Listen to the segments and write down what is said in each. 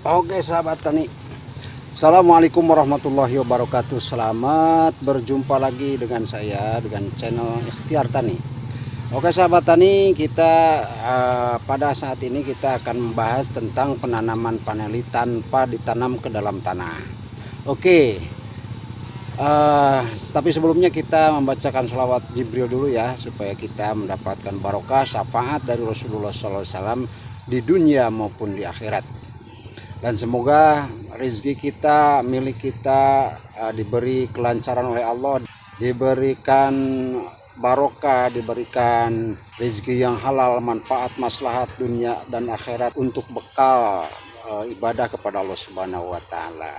Oke sahabat tani. Assalamualaikum warahmatullahi wabarakatuh. Selamat berjumpa lagi dengan saya Dengan channel Ikhtiar Tani. Oke sahabat tani Kita uh, pada saat ini kita akan membahas Tentang penanaman paneli tanpa ditanam ke dalam tanah. Oke. Uh, Tapi sebelumnya kita membacakan selawat Jibril dulu ya Supaya kita mendapatkan barokah syafaat dari Rasulullah SAW Di dunia maupun di akhirat dan semoga rezeki kita milik kita uh, diberi kelancaran oleh Allah diberikan barokah diberikan rezeki yang halal manfaat maslahat dunia dan akhirat untuk bekal uh, ibadah kepada Allah Subhanahu wa taala.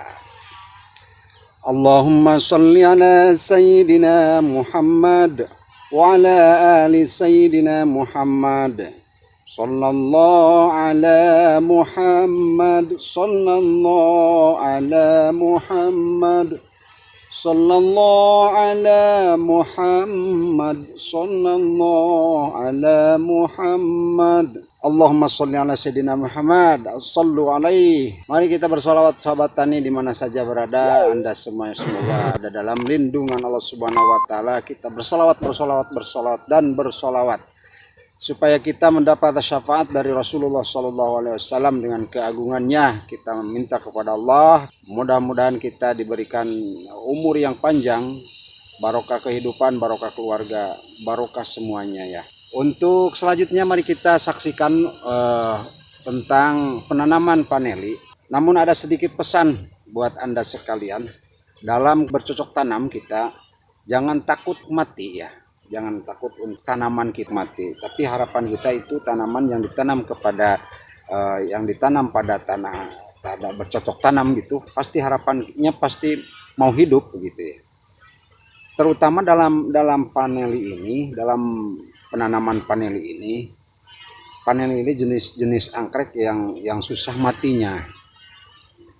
Allahumma salli ala sayyidina Muhammad wa ala ali sayyidina Muhammad صلى الله على محمد صلى الله على محمد صلى الله على محمد صلى الله على محمد Allahumma salli ala sayyidina Muhammad sallu alaih mari kita bersolawat sahabat tani di mana saja berada anda semuanya semoga ada dalam lindungan Allah subhanahu wa ta'ala kita bersolawat bersolawat bersolawat dan bersolawat supaya kita mendapat syafaat dari Rasulullah SAW dengan keagungannya kita meminta kepada Allah mudah-mudahan kita diberikan umur yang panjang barokah kehidupan barokah keluarga barokah semuanya ya. Untuk selanjutnya mari kita saksikan uh, tentang penanaman paneli. Namun ada sedikit pesan buat anda sekalian. Dalam bercocok tanam kita jangan takut mati ya jangan takut tanaman kita mati. Tapi harapan kita itu tanaman yang ditanam kepada uh, yang ditanam pada tanah tanah bercocok tanam gitu pasti harapannya pasti mau hidup begitu ya. Terutama dalam dalam paneli ini dalam penanaman paneli ini paneli ini jenis-jenis anggrek yang yang susah matinya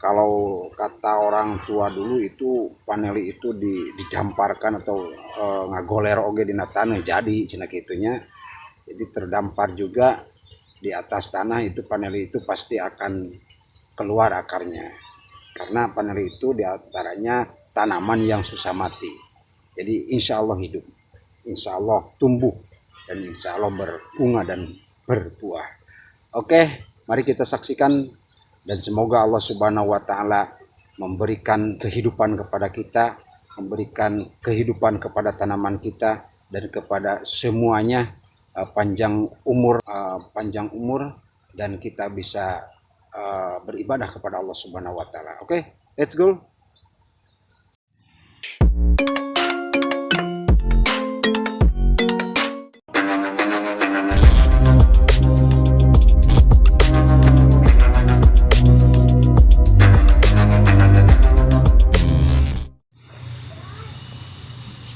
kalau kata orang tua dulu itu paneli itu didamparkan atau e, ngagoler oge di tanah jadi cina kitunya jadi terdampar juga di atas tanah itu paneli itu pasti akan keluar akarnya. Karena paneli itu di antaranya tanaman yang susah mati. Jadi insya Allah hidup insya Allah tumbuh dan insya Allah berbunga dan berbuah. Oke mari kita saksikan dan semoga Allah Subhanahu wa taala memberikan kehidupan kepada kita, memberikan kehidupan kepada tanaman kita dan kepada semuanya uh, panjang umur uh, panjang umur dan kita bisa uh, beribadah kepada Allah Subhanahu wa taala. Oke, okay? let's go.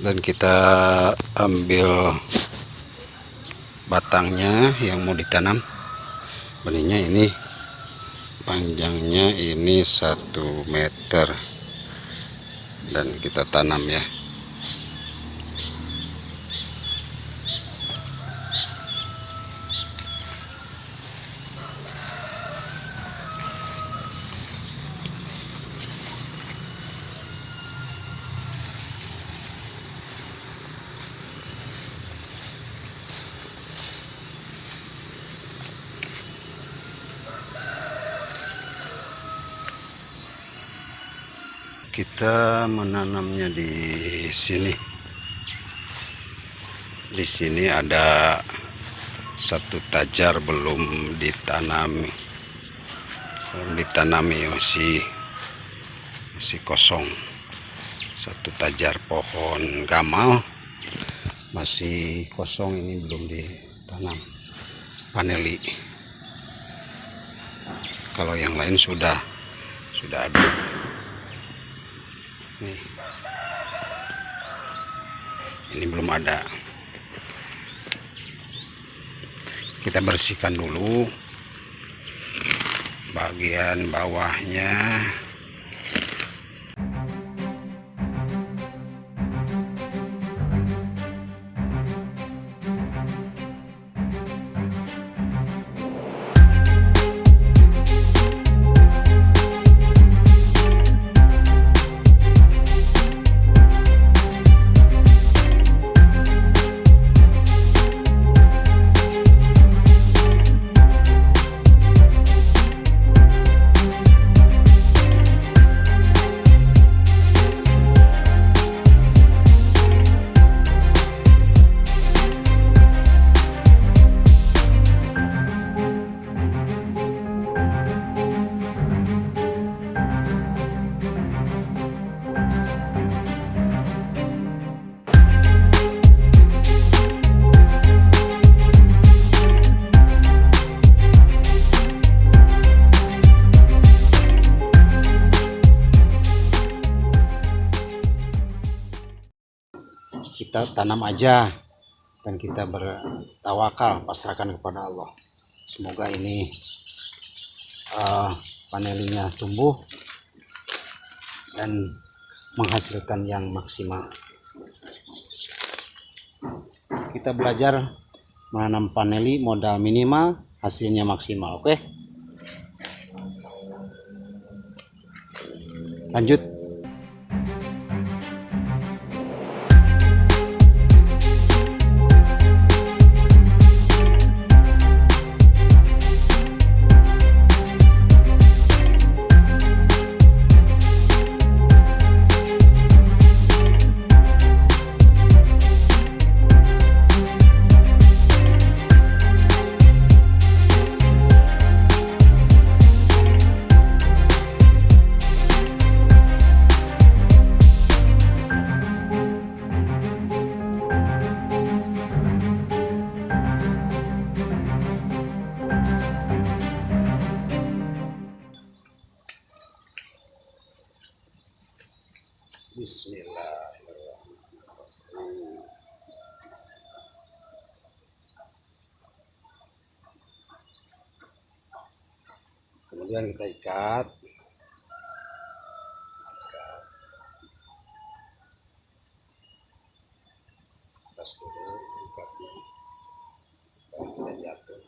Dan kita ambil batangnya yang mau ditanam. Benihnya ini panjangnya ini satu meter. Dan kita tanam ya kita menanamnya di sini. Di sini ada satu tajar belum ditanami. Belum ditanami masih masih kosong. Satu tajar pohon gamal masih kosong ini belum ditanam. Paneli. Kalau yang lain sudah sudah ada nih ini belum ada. Kita bersihkan dulu bagian bawahnya kita tanam aja dan kita bertawakal pasrahkan kepada Allah. Semoga ini uh, panelinya tumbuh dan menghasilkan yang maksimal. Kita belajar menanam paneli modal minimal hasilnya maksimal oke? Okay? lanjut Kemudian kita ikat. Atas dulu ikatnya. Baru kita jatuh.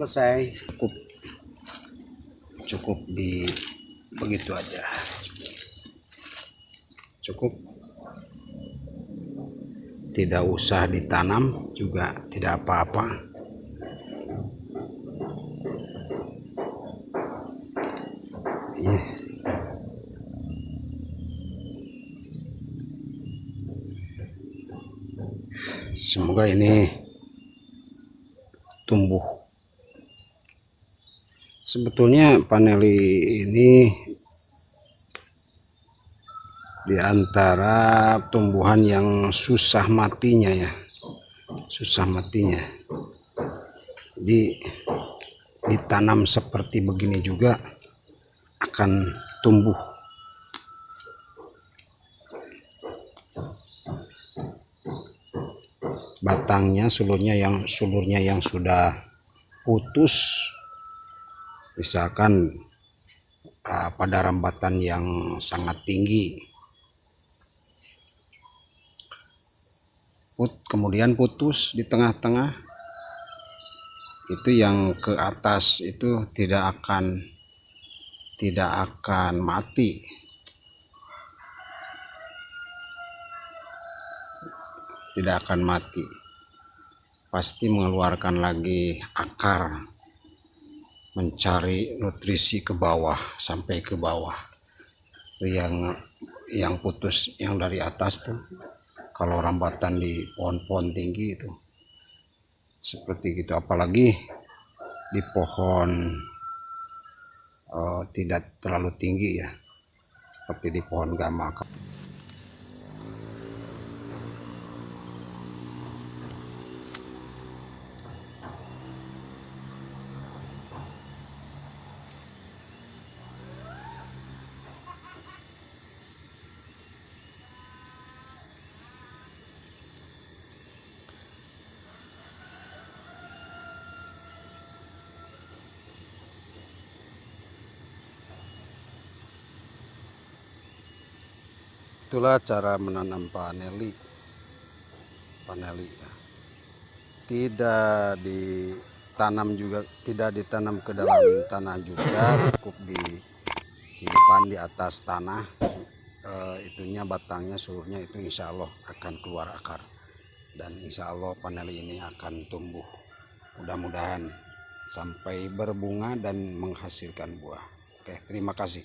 Selesai. Cukup. Cukup di begitu aja. Cukup. Tidak usah ditanam juga tidak apa-apa. Ih. semoga ini tumbuh sebetulnya paneli ini di antara tumbuhan yang susah matinya ya. Susah matinya. Di ditanam seperti begini juga akan tumbuh. Batangnya sulurnya yang sulurnya yang sudah putus misalkan uh, pada rambatan yang sangat tinggi. Put kemudian putus di tengah-tengah. Itu yang ke atas itu tidak akan tidak akan mati. Tidak akan mati. Pasti mengeluarkan lagi akar mencari nutrisi ke bawah sampai ke bawah. Yang yang putus yang dari atas tuh kalau rambatan di pohon-pohon tinggi itu seperti gitu. Apalagi di pohon uh, tidak terlalu tinggi ya seperti di pohon gama itulah cara menanam paneli. Paneli ya. tidak ditanam juga tidak ditanam ke dalam tanah juga cukup disimpan di atas tanah. E, itunya batangnya seluruhnya itu insya Allah akan keluar akar. Dan insya Allah paneli ini akan tumbuh. Mudah-mudahan sampai berbunga dan menghasilkan buah. Oke terima kasih